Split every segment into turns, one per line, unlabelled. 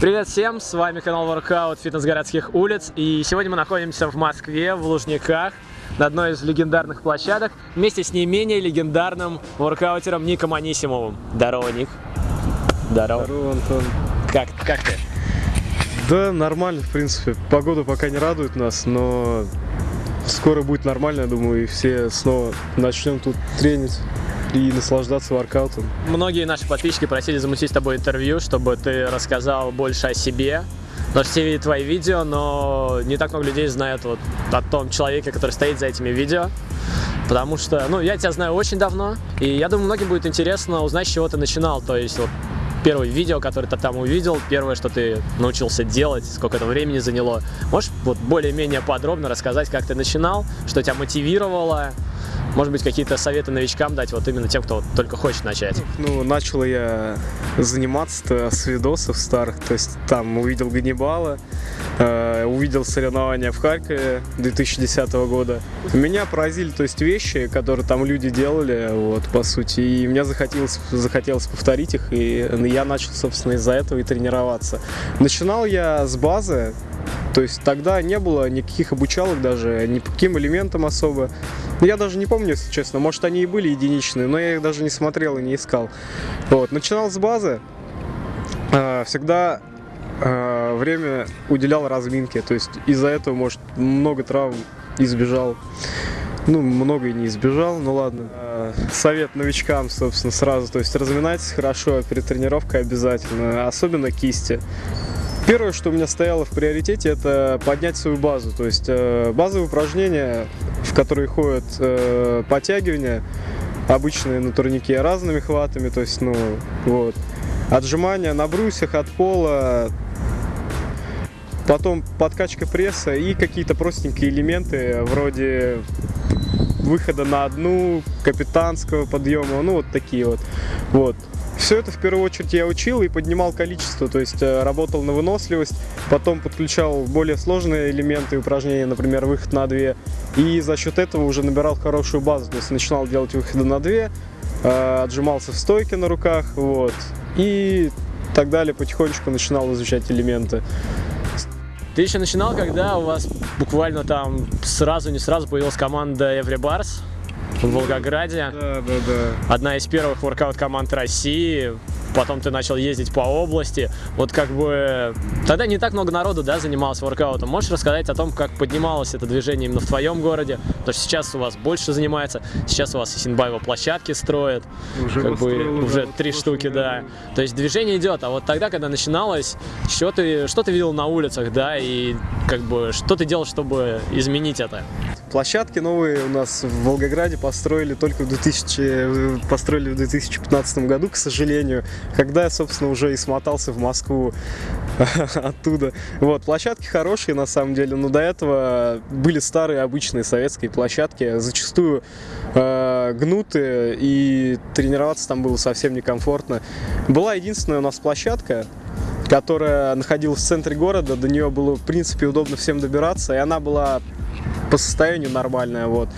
Привет всем, с вами канал Workout Фитнес городских улиц и сегодня мы находимся в Москве, в Лужниках на одной из легендарных площадок вместе с не менее легендарным воркаутером Ником Анисимовым. Здорово, Ник. Здорово.
Здорово, Антон.
Как, как ты?
Да, нормально, в принципе. Погода пока не радует нас, но скоро будет нормально, я думаю, и все снова начнем тут тренить и наслаждаться воркаутом.
Многие наши подписчики просили замутить с тобой интервью, чтобы ты рассказал больше о себе. Потому все видят твои видео, но не так много людей знают вот о том человеке, который стоит за этими видео. Потому что, ну, я тебя знаю очень давно, и я думаю, многим будет интересно узнать, с чего ты начинал. То есть, вот, первое видео, которое ты там увидел, первое, что ты научился делать, сколько это времени заняло. Можешь вот более-менее подробно рассказать, как ты начинал, что тебя мотивировало, может быть, какие-то советы новичкам дать, вот именно тем, кто вот только хочет начать?
Ну, начал я заниматься с видосов старых, то есть там увидел Ганнибала, э, увидел соревнования в Харькове 2010 года. Меня поразили, то есть вещи, которые там люди делали, вот, по сути, и мне захотелось, захотелось повторить их, и я начал, собственно, из-за этого и тренироваться. Начинал я с базы, то есть тогда не было никаких обучалок даже, ни по каким элементам особо. Я даже не помню, если честно, может они и были единичные, но я их даже не смотрел и не искал. Вот. Начинал с базы, а, всегда а, время уделял разминке, то есть из-за этого, может, много травм избежал. Ну, много и не избежал, ну ладно. А, совет новичкам, собственно, сразу. То есть разминайтесь хорошо перед тренировкой обязательно, особенно кисти. Первое, что у меня стояло в приоритете, это поднять свою базу. То есть э, базовые упражнения, в которые ходят э, подтягивания, обычные на турнике, разными хватами, то есть, ну, вот. Отжимания на брусьях от пола, потом подкачка пресса и какие-то простенькие элементы, вроде выхода на одну, капитанского подъема, ну, вот такие вот. Вот. Все это в первую очередь я учил и поднимал количество, то есть э, работал на выносливость, потом подключал более сложные элементы упражнения, например, выход на 2, и за счет этого уже набирал хорошую базу, то есть начинал делать выходы на 2, э, отжимался в стойке на руках, вот, и так далее, потихонечку начинал изучать элементы.
Ты еще начинал, когда у вас буквально там сразу, не сразу появилась команда Every Bars? В Волгограде.
Да, да, да.
Одна из первых воркаут команд России потом ты начал ездить по области, вот как бы тогда не так много народу, да, занималось воркаутом. Можешь рассказать о том, как поднималось это движение именно в твоем городе? Потому что сейчас у вас больше занимается, сейчас у вас Исинбаева площадки строят,
уже
как бы уже
да,
три штуки, да. То есть движение идет, а вот тогда, когда начиналось, что ты, что ты видел на улицах, да, и как бы что ты делал, чтобы изменить это?
Площадки новые у нас в Волгограде построили только в 2000, построили в 2015 году, к сожалению когда я, собственно, уже и смотался в Москву оттуда. Вот, площадки хорошие, на самом деле, но до этого были старые обычные советские площадки, зачастую э, гнутые, и тренироваться там было совсем некомфортно. Была единственная у нас площадка, которая находилась в центре города, до нее было, в принципе, удобно всем добираться, и она была по состоянию нормальная, вот.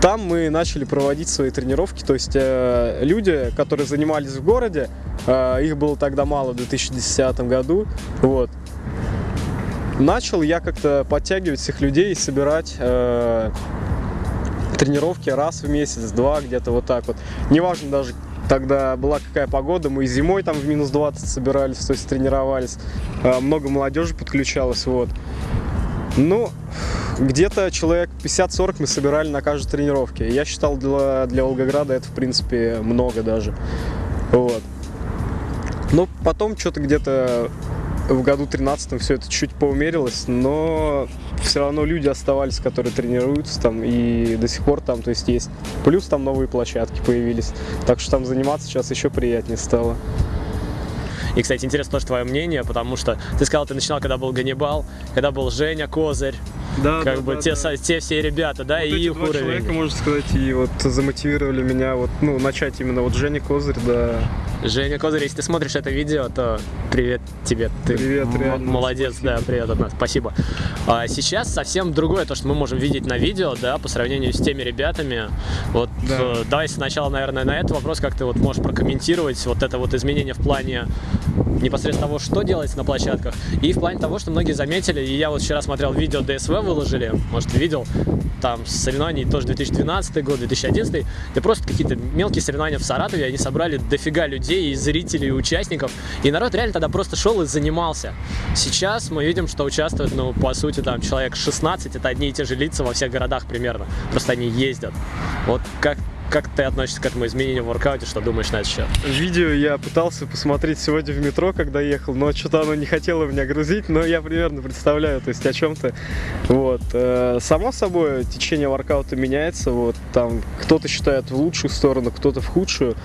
Там мы начали проводить свои тренировки, то есть э, люди, которые занимались в городе, э, их было тогда мало в 2010 году, вот. Начал я как-то подтягивать всех людей и собирать э, тренировки раз в месяц, два, где-то вот так вот. Неважно даже, тогда была какая погода, мы и зимой там в минус 20 собирались, то есть тренировались, э, много молодежи подключалось, вот. Ну, где-то человек 50-40 мы собирали на каждой тренировке. Я считал, для, для Волгограда это, в принципе, много даже. Вот. Но потом что-то где-то в году 13 все это чуть поумерилось, но все равно люди оставались, которые тренируются там и до сих пор там, то есть есть. Плюс там новые площадки появились, так что там заниматься сейчас еще приятнее стало.
И, кстати, интересно тоже твое мнение, потому что ты сказал, ты начинал, когда был Ганнибал, когда был Женя Козырь,
да,
как
да,
бы
да,
те,
да.
те все ребята, да,
вот
и их уровень.
человека, можно сказать, и вот замотивировали меня вот, ну, начать именно вот Женя Козырь, да.
Женя Козырь, если ты смотришь это видео, то привет тебе. Ты
Привет, реально,
молодец,
спасибо.
да, привет от нас, спасибо. А сейчас совсем другое, то, что мы можем видеть на видео, да, по сравнению с теми ребятами. Вот
Да.
э, давай сначала, наверное, на этот вопрос, как ты вот можешь прокомментировать вот это вот изменение в плане непосредственно того, что делается на площадках, и в плане того, что многие заметили, и я вот вчера смотрел видео ДСВ выложили, может, видел, там соревнований тоже 2012 год, 2011, где просто какие-то мелкие соревнования в Саратове, они собрали дофига людей, и зрителей, и участников, и народ реально тогда просто шел и занимался. Сейчас мы видим, что участвует, ну, по сути, там, человек 16, это одни и те же лица во всех городах примерно, просто они ездят. Вот как как ты относишься к этому изменению в воркауте, что думаешь на этот счет?
Видео я пытался посмотреть сегодня в метро, когда ехал, но что-то оно не хотело меня грузить, но я примерно представляю, то есть о чем-то. Вот. Э, само собой, течение воркаута меняется, вот, там кто-то считает в лучшую сторону, кто-то в худшую,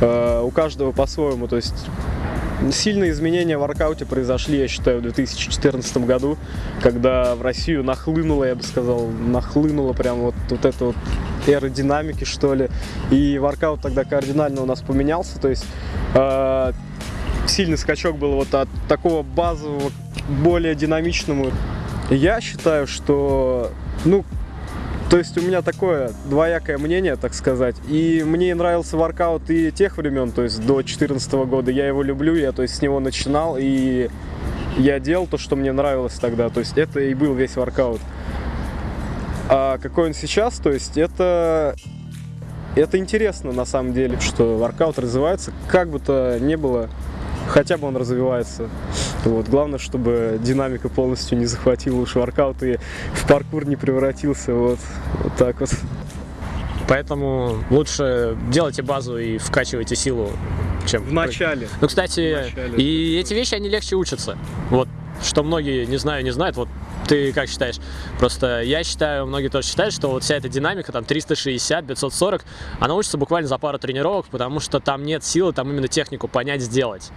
э, у каждого по-своему, то есть Сильные изменения в воркауте произошли, я считаю, в 2014 году, когда в Россию нахлынуло, я бы сказал, нахлынуло прям вот, вот это вот аэродинамики, что ли. И воркаут тогда кардинально у нас поменялся, то есть э, сильный скачок был вот от такого базового более динамичному. Я считаю, что, ну, то есть у меня такое двоякое мнение, так сказать. И мне нравился воркаут и тех времен, то есть до 2014 года. Я его люблю, я то есть с него начинал, и я делал то, что мне нравилось тогда. То есть это и был весь воркаут. А какой он сейчас, то есть это... Это интересно на самом деле, что воркаут развивается, как бы то ни было, хотя бы он развивается. Вот. Главное, чтобы динамика полностью не захватила уж воркаут и в паркур не превратился. Вот, вот так вот.
Поэтому лучше делайте базу и вкачивайте силу, чем...
В начале.
Ну, кстати, начале. и эти вещи, они легче учатся. Вот, что многие, не знаю, не знают, вот ты как считаешь? Просто я считаю, многие тоже считают, что вот вся эта динамика, там 360, 540, она учится буквально за пару тренировок, потому что там нет силы, там именно технику понять, сделать.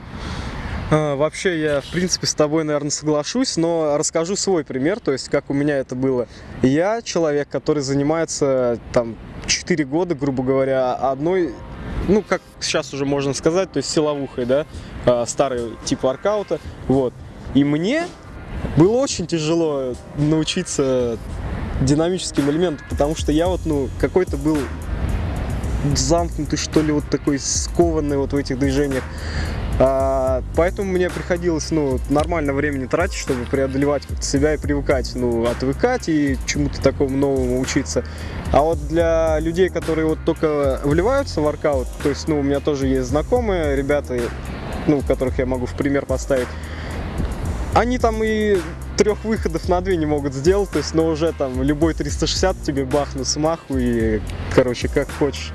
А, вообще, я, в принципе, с тобой, наверное, соглашусь, но расскажу свой пример, то есть, как у меня это было. Я человек, который занимается, там, 4 года, грубо говоря, одной ну, как сейчас уже можно сказать, то есть силовухой, да, а, старый тип воркаута, вот. И мне было очень тяжело научиться динамическим элементам, потому что я вот, ну, какой-то был замкнутый, что ли, вот такой скованный вот в этих движениях. А, поэтому мне приходилось, ну, нормально времени тратить, чтобы преодолевать себя и привыкать, ну, отвыкать и чему-то такому новому учиться. А вот для людей, которые вот только вливаются в воркаут, то есть, ну, у меня тоже есть знакомые ребята, ну, которых я могу в пример поставить, они там и трех выходов на две не могут сделать, то есть, но уже там любой 360 тебе бахнут смаху и, короче, как хочешь.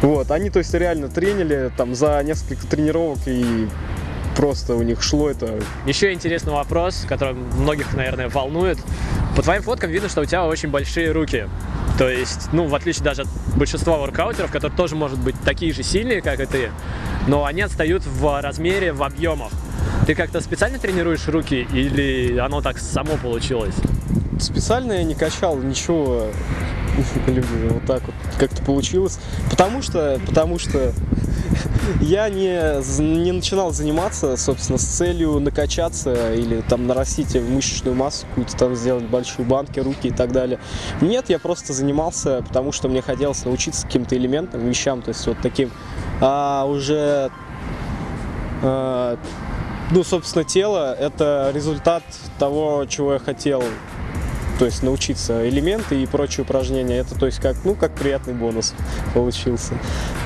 Вот, они, то есть, реально тренили там за несколько тренировок и просто у них шло это.
Еще интересный вопрос, который многих, наверное, волнует. По твоим фоткам видно, что у тебя очень большие руки. То есть, ну, в отличие даже от большинства воркаутеров, которые тоже, может быть, такие же сильные, как и ты, но они отстают в размере, в объемах. Ты как-то специально тренируешь руки или оно так само получилось?
Специально я не качал ничего. Вот так вот как-то получилось. Потому что, потому что я не, не начинал заниматься, собственно, с целью накачаться или там нарастить мышечную массу, какую-то там сделать большие банки, руки и так далее. Нет, я просто занимался, потому что мне хотелось научиться каким-то элементам, вещам, то есть вот таким. А уже а, ну, собственно, тело – это результат того, чего я хотел то есть научиться элементы и прочие упражнения. Это, то есть, как, ну, как приятный бонус получился.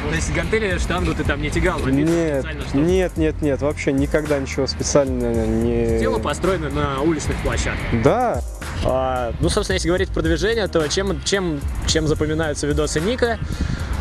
То есть гантели, штангу ты там не тягал?
Нет, нет, нет, нет, вообще никогда ничего специально не...
Тело построено на уличных площадках?
Да.
А, ну, собственно, если говорить про движение, то чем, чем, чем запоминаются видосы Ника?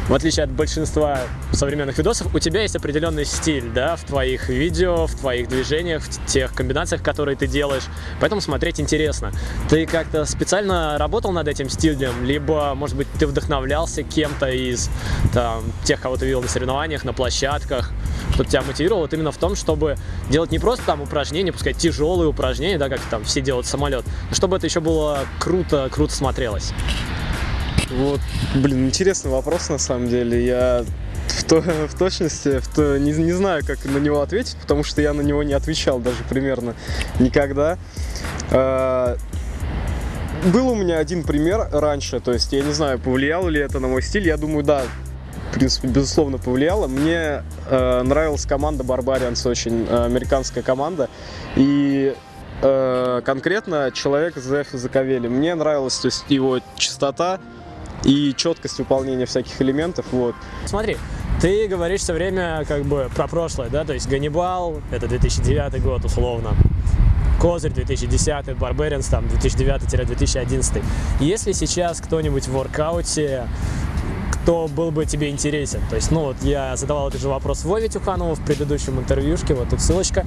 В отличие от большинства современных видосов, у тебя есть определенный стиль, да, в твоих видео, в твоих движениях, в тех комбинациях, которые ты делаешь, поэтому смотреть интересно. Ты как-то специально работал над этим стилем, либо, может быть, ты вдохновлялся кем-то из там, тех, кого ты видел на соревнованиях, на площадках, кто тебя мотивировал вот именно в том, чтобы делать не просто там упражнения, пускай тяжелые упражнения, да, как там все делают самолет, но чтобы это еще было круто, круто смотрелось.
Вот, блин, интересный вопрос на самом деле. Я в, то, в точности в то, не, не знаю, как на него ответить, потому что я на него не отвечал даже примерно никогда. А, был у меня один пример раньше, то есть я не знаю, повлияло ли это на мой стиль. Я думаю, да, принципе, безусловно, повлияло. Мне э, нравилась команда Barbarians, очень э, американская команда. И э, конкретно человек Зефи Заковели. Мне нравилась то есть, его чистота и четкость выполнения всяких элементов. Вот.
Смотри, ты говоришь все время как бы про прошлое, да, то есть Ганнибал, это 2009 год условно, Козырь 2010, Барберинс там 2009-2011. Если сейчас кто-нибудь в воркауте кто был бы тебе интересен. То есть, ну вот я задавал этот же вопрос Вове Тюханову в предыдущем интервьюшке, вот тут ссылочка.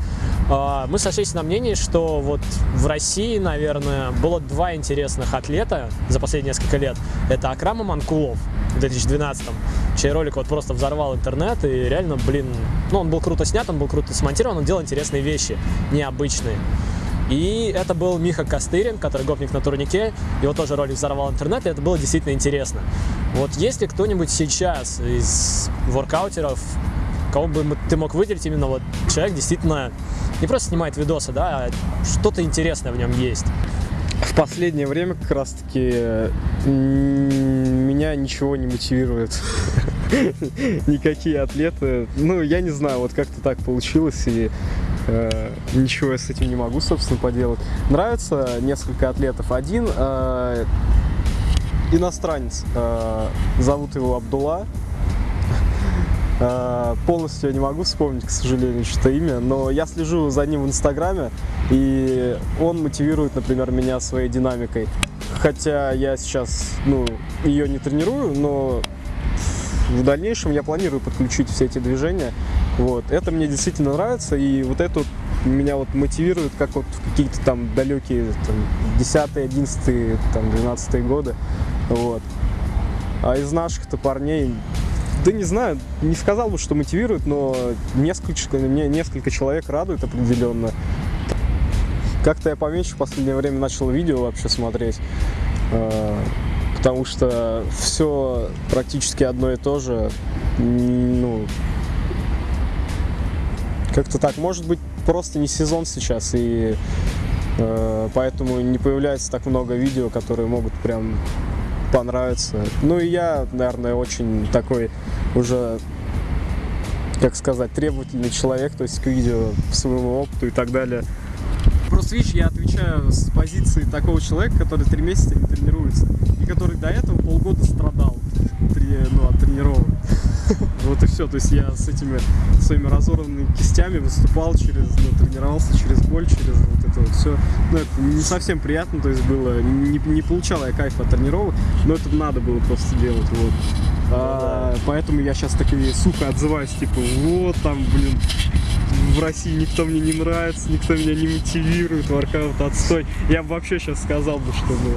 А, мы сошлись на мнении, что вот в России, наверное, было два интересных атлета за последние несколько лет. Это Акрам Манкулов в 2012-м, чей ролик вот просто взорвал интернет, и реально, блин, ну он был круто снят, он был круто смонтирован, он делал интересные вещи, необычные. И это был Миха Костырин, который гопник на турнике. Его тоже ролик взорвал интернет, и это было действительно интересно. Вот если кто-нибудь сейчас из воркаутеров, кого бы ты мог выделить, именно вот человек действительно не просто снимает видосы, да, а что-то интересное в нем есть.
В последнее время как раз таки меня ничего не мотивирует. Никакие атлеты. Ну, я не знаю, вот как-то так получилось. И Э, ничего я с этим не могу, собственно, поделать. Нравится несколько атлетов. Один э, иностранец, э, зовут его Абдулла. Э, полностью я не могу вспомнить, к сожалению, что имя, но я слежу за ним в Инстаграме, и он мотивирует, например, меня своей динамикой. Хотя я сейчас, ну, ее не тренирую, но в дальнейшем я планирую подключить все эти движения. Вот. Это мне действительно нравится, и вот это вот меня вот мотивирует, как вот в какие-то там далекие там, 10 11 там, 12 годы. Вот. А из наших-то парней, да не знаю, не сказал бы, что мотивирует, но несколько, мне несколько человек радует определенно. Как-то я поменьше в последнее время начал видео вообще смотреть. А, потому что все практически одно и то же. Ну, как-то так. Может быть, просто не сезон сейчас, и э, поэтому не появляется так много видео, которые могут прям понравиться. Ну и я, наверное, очень такой уже, как сказать, требовательный человек, то есть к видео, к своему опыту и так далее. Просто видишь, я отвечаю с позиции такого человека, который три месяца не тренируется, и который до этого полгода страдал ну, от тренировок. Вот и все. То есть я с этими своими разорванными кистями выступал через, ну, тренировался через боль, через вот это вот все. Ну, это не совсем приятно, то есть было, не, не получал я кайф от тренировок, но это надо было просто делать, вот. А, поэтому я сейчас такие, сука, отзываюсь, типа, вот там, блин, в России никто мне не нравится, никто меня не мотивирует, воркаут отстой. Я бы вообще сейчас сказал бы, что ну,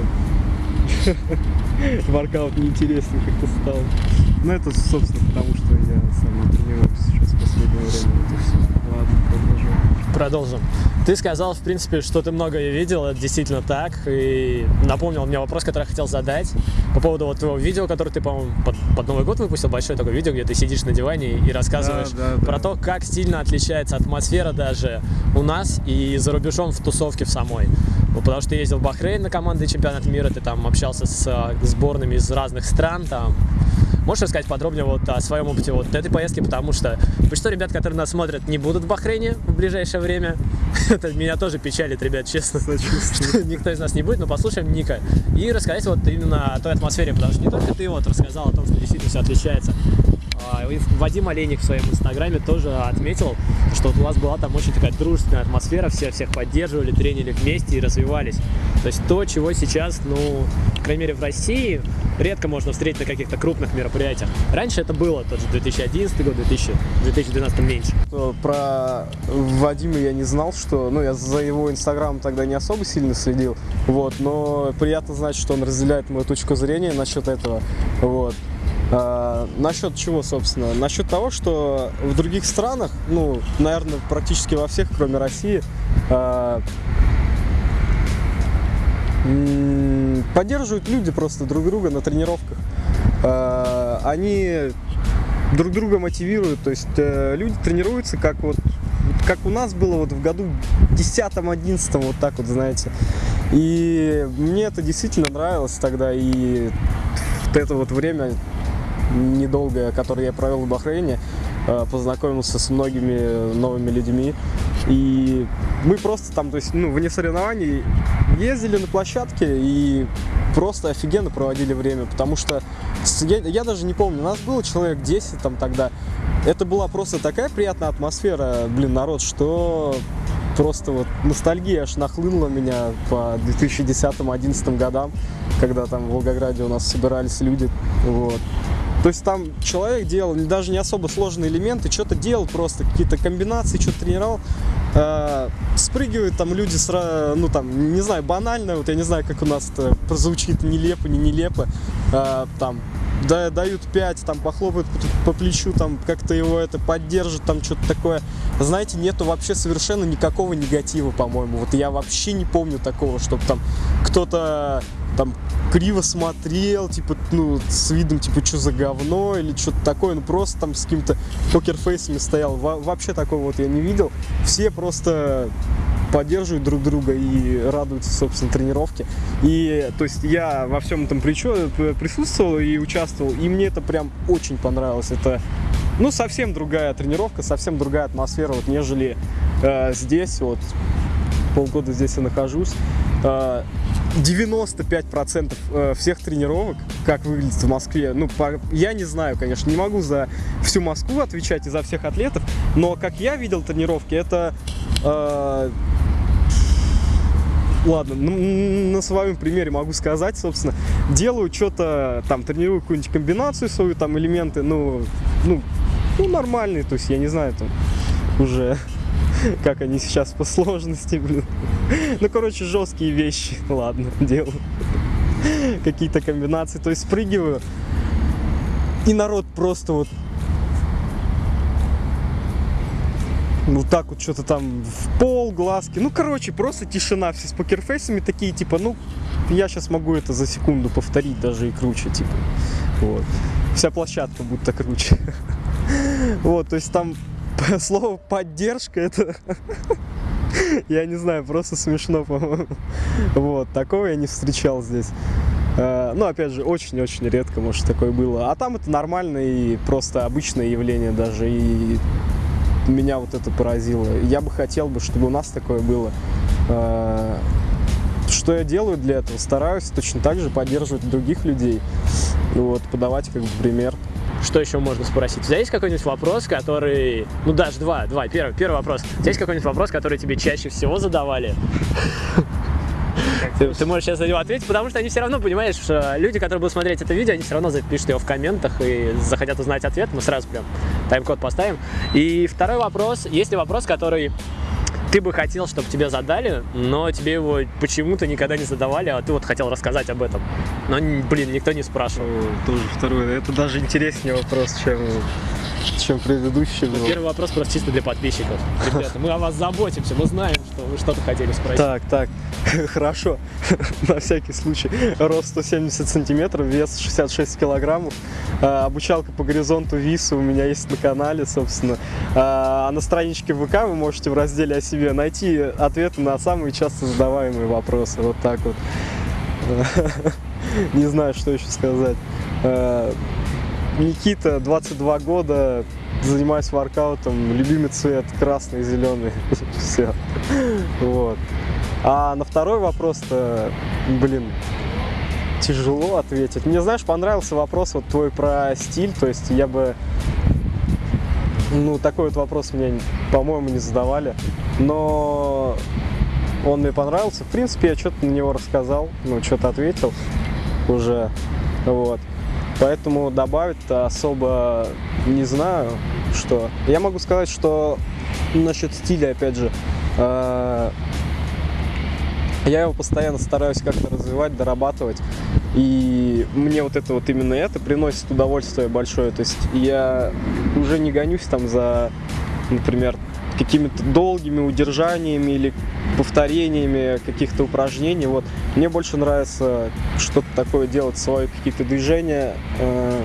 воркаут неинтересный как-то стал. Ну это, собственно, потому что я сам не тренируюсь сейчас в последнее время. Это все. Ладно, продолжим.
Продолжим. Ты сказал, в принципе, что ты многое видел, это действительно так, и напомнил мне вопрос, который я хотел задать по поводу вот твоего видео, которое ты, по-моему, под, под Новый год выпустил, большое такое видео, где ты сидишь на диване и рассказываешь да, да, про да. то, как сильно отличается атмосфера даже у нас и за рубежом в тусовке в самой. Потому что ты ездил в Бахрейн на команды чемпионата мира, ты там общался с э, сборными из разных стран, там Можешь рассказать подробнее вот о своем опыте вот этой поездки, потому что большинство ребят, которые нас смотрят, не будут в Бахрейне в ближайшее время. Это меня тоже печалит, ребят, честно. Никто из нас не будет, но послушаем Ника. И рассказать вот именно о той атмосфере, потому что не только ты вот рассказал о том, что действительно все отличается, а, Вадим Олейник в своем инстаграме тоже отметил, что вот у вас была там очень такая дружественная атмосфера, все всех поддерживали, тренили вместе и развивались. То есть то, чего сейчас, ну, по крайней мере, в России редко можно встретить на каких-то крупных мероприятиях. Раньше это было, тот же 2011 год, 2000, 2012 меньше.
Про Вадима я не знал, что, ну, я за его инстаграм тогда не особо сильно следил, вот, но приятно знать, что он разделяет мою точку зрения насчет этого, вот. А, насчет чего, собственно? Насчет того, что в других странах, ну, наверное, практически во всех, кроме России, а, поддерживают люди просто друг друга на тренировках. А, они друг друга мотивируют, то есть э, люди тренируются как вот как у нас было вот в году 10-11, вот так вот, знаете. И мне это действительно нравилось тогда, и это вот время недолгое, которое я провел в Бахрейне, э, познакомился с многими новыми людьми. И мы просто там, то есть, ну, вне соревнований ездили на площадке и просто офигенно проводили время, потому что я, я даже не помню, нас было человек 10 там тогда. Это была просто такая приятная атмосфера, блин, народ, что просто вот ностальгия аж нахлынула меня по 2010-2011 годам, когда там в Волгограде у нас собирались люди, вот. То есть там человек делал даже не особо сложные элементы, что-то делал просто, какие-то комбинации, что-то тренировал. Э, спрыгивают там люди, с, ну там, не знаю, банально, вот я не знаю, как у нас это прозвучит, нелепо, не нелепо, э, там, да, дают 5, там, похлопают по, по плечу, там, как-то его это поддержат, там, что-то такое. Знаете, нету вообще совершенно никакого негатива, по-моему. Вот я вообще не помню такого, чтобы там кто-то там криво смотрел, типа, ну, с видом, типа, что за говно или что-то такое, ну, просто там с каким-то покерфейсами стоял. Во вообще такого вот я не видел. Все просто поддерживают друг друга и радуются, собственно, тренировке. И, то есть, я во всем этом присутствовал и участвовал, и мне это прям очень понравилось. Это, ну, совсем другая тренировка, совсем другая атмосфера, вот, нежели э, здесь, вот, полгода здесь я нахожусь. 95% э, э, всех тренировок, как выглядит в Москве, ну, по, я не знаю, конечно, не могу за всю Москву отвечать и за всех атлетов, но как я видел тренировки, это ладно, на своем примере могу сказать, собственно, делаю что-то, там, тренирую какую-нибудь комбинацию свою, там, элементы, ну, ну, ну, нормальные, то есть, я не знаю, там, уже, как они сейчас по сложности, блин. Ну, короче, жесткие вещи, ладно, делаю. Какие-то комбинации, то есть, спрыгиваю, и народ просто вот вот так вот что-то там в пол, глазки. Ну, короче, просто тишина. Все с покерфейсами такие, типа, ну, я сейчас могу это за секунду повторить даже и круче, типа. Вот. Вся площадка будто круче. Вот, то есть там слово поддержка это я не знаю, просто смешно, по-моему. Вот, такого я не встречал здесь. Э, ну, опять же, очень-очень редко, может, такое было. А там это нормальное и просто обычное явление даже. И меня вот это поразило. Я бы хотел бы, чтобы у нас такое было. Э, что я делаю для этого? Стараюсь точно так же поддерживать других людей, вот, подавать как бы пример.
Что еще можно спросить? У тебя есть какой-нибудь вопрос, который... Ну, даже два, два. Первый, первый вопрос. У тебя есть какой-нибудь вопрос, который тебе чаще всего задавали? Ты, ты можешь сейчас на него ответить, потому что они все равно, понимаешь, что люди, которые будут смотреть это видео, они все равно запишут его в комментах и захотят узнать ответ. Мы сразу прям тайм-код поставим. И второй вопрос. Есть ли вопрос, который ты бы хотел, чтобы тебе задали, но тебе его почему-то никогда не задавали, а ты вот хотел рассказать об этом. Но, блин, никто не спрашивал.
Тоже второй. Это даже интереснее вопрос, чем чем предыдущий был.
Первый вопрос просто чисто для подписчиков. Ребята, мы о вас заботимся, мы знаем, что вы что-то хотели спросить.
Так, так, хорошо, на всякий случай. Рост 170 сантиметров, вес 66 килограммов. А, обучалка по горизонту ВИСа у меня есть на канале, собственно. А, а на страничке ВК вы можете в разделе о себе найти ответы на самые часто задаваемые вопросы. Вот так вот. Не знаю, что еще сказать. Никита, 22 года, занимаюсь воркаутом, любимый цвет красный и зеленый, все, вот. А на второй вопрос-то, блин, тяжело ответить. Мне, знаешь, понравился вопрос вот твой про стиль, то есть я бы, ну, такой вот вопрос мне, по-моему, не задавали, но он мне понравился. В принципе, я что-то на него рассказал, ну, что-то ответил уже, вот. Поэтому добавить-то особо не знаю, что. Я могу сказать, что насчет стиля, опять же, э, я его постоянно стараюсь как-то развивать, дорабатывать. И мне вот это вот именно это приносит удовольствие большое. То есть я уже не гонюсь там за, например, какими-то долгими удержаниями или повторениями каких-то упражнений. Вот. Мне больше нравится что-то такое делать, свои какие-то движения, э,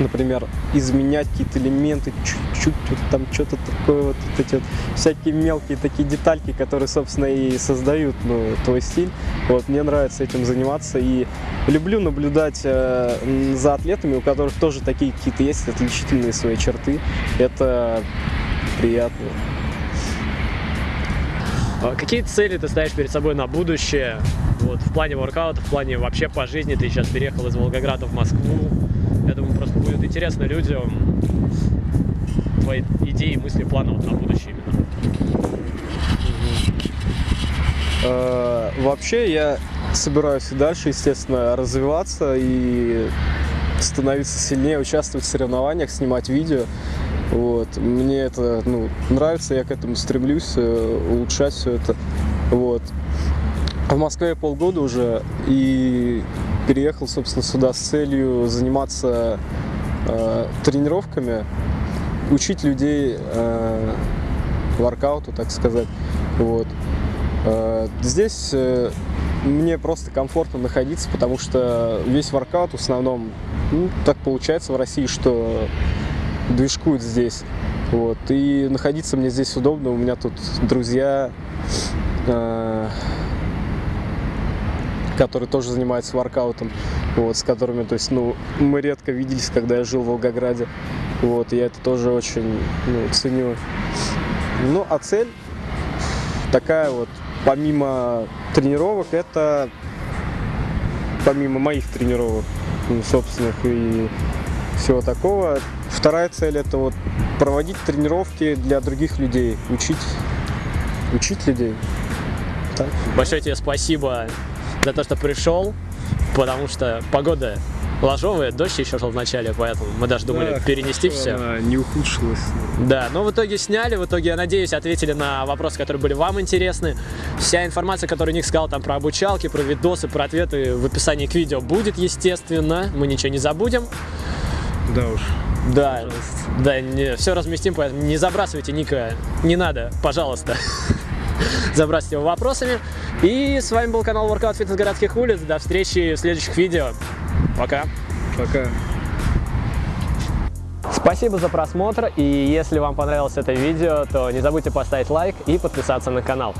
например, изменять какие-то элементы, чуть-чуть вот там что-то такое, вот, вот эти вот всякие мелкие такие детальки, которые, собственно, и создают ну, твой стиль. Вот, мне нравится этим заниматься и люблю наблюдать э, за атлетами, у которых тоже такие какие-то есть отличительные свои черты. Это приятно.
А Какие цели ты ставишь перед собой на будущее? Вот, в плане воркаута, в плане вообще по жизни. Ты сейчас переехал из Волгограда в Москву. Я думаю, просто будет интересно людям твои идеи, мысли, планы вот на будущее именно.
Э, Вообще я собираюсь и дальше, естественно, развиваться и становиться сильнее, участвовать в соревнованиях, снимать видео. Вот. Мне это ну, нравится, я к этому стремлюсь, э, улучшать все это. Вот. В Москве я полгода уже и переехал, собственно, сюда с целью заниматься э, тренировками, учить людей э, воркауту, так сказать. Вот. Э, Здесь э, мне просто комфортно находиться, потому что весь воркаут в основном, ну, так получается в России, что движкуют здесь. Вот. И находиться мне здесь удобно, у меня тут друзья, э, которые тоже занимаются воркаутом, вот, с которыми, то есть, ну, мы редко виделись, когда я жил в Волгограде. Вот, я это тоже очень ну, ценю. Ну, а цель такая вот, помимо тренировок, это помимо моих тренировок, ну, собственных и всего такого. Вторая цель это вот проводить тренировки для других людей, учить, учить людей. Так.
Большое тебе спасибо за то, что пришел, потому что погода ложовая, дождь еще шел в начале, поэтому мы даже думали перенести все.
Она не ухудшилась.
Да, но в итоге сняли, в итоге, я надеюсь, ответили на вопросы, которые были вам интересны. Вся информация, которую Ник сказал там про обучалки, про видосы, про ответы в описании к видео будет, естественно, мы ничего не забудем.
Да уж.
Да, да, не, все разместим, поэтому не забрасывайте Ника, не надо, пожалуйста. Забрасывайте его вопросами. И с вами был канал Workout Fitness городских улиц. До встречи в следующих видео. Пока.
Пока.
Спасибо за просмотр, и если вам понравилось это видео, то не забудьте поставить лайк и подписаться на канал.